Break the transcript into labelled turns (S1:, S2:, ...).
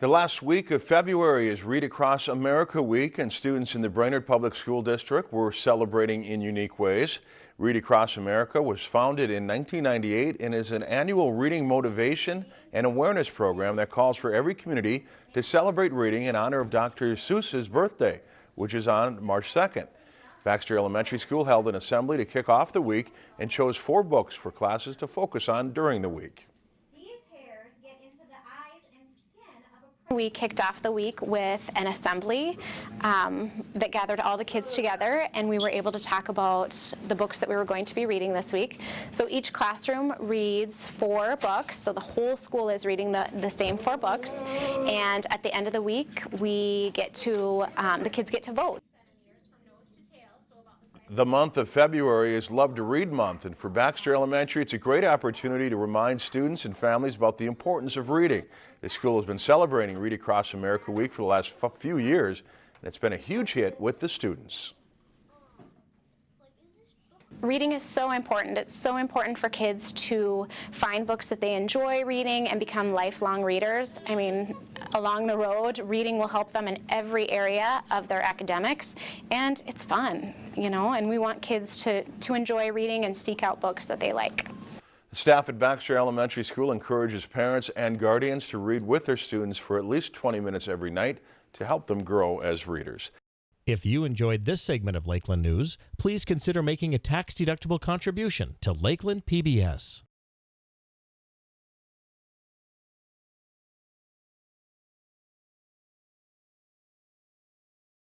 S1: The last week of February is Read Across America Week and students in the Brainerd Public School District were celebrating in unique ways. Read Across America was founded in 1998 and is an annual reading motivation and awareness program that calls for every community to celebrate reading in honor of Dr. Seuss's birthday, which is on March 2nd. Baxter Elementary School held an assembly to kick off the week and chose four books for classes to focus on during the week.
S2: We kicked off the week with an assembly um, that gathered all the kids together and we were able to talk about the books that we were going to be reading this week. So each classroom reads four books, so the whole school is reading the, the same four books and at the end of the week we get to, um, the kids get to vote.
S1: The month of February is Love to Read Month, and for Baxter Elementary, it's a great opportunity to remind students and families about the importance of reading. The school has been celebrating Read Across America Week for the last few years, and it's been a huge hit with the students.
S2: Reading is so important. It's so important for kids to find books that they enjoy reading and become lifelong readers. I mean, along the road, reading will help them in every area of their academics, and it's fun, you know, and we want kids to, to enjoy reading and seek out books that they like.
S1: The staff at Baxter Elementary School encourages parents and guardians to read with their students for at least 20 minutes every night to help them grow as readers.
S3: If you enjoyed this segment of Lakeland News, please consider making a tax-deductible contribution to Lakeland PBS.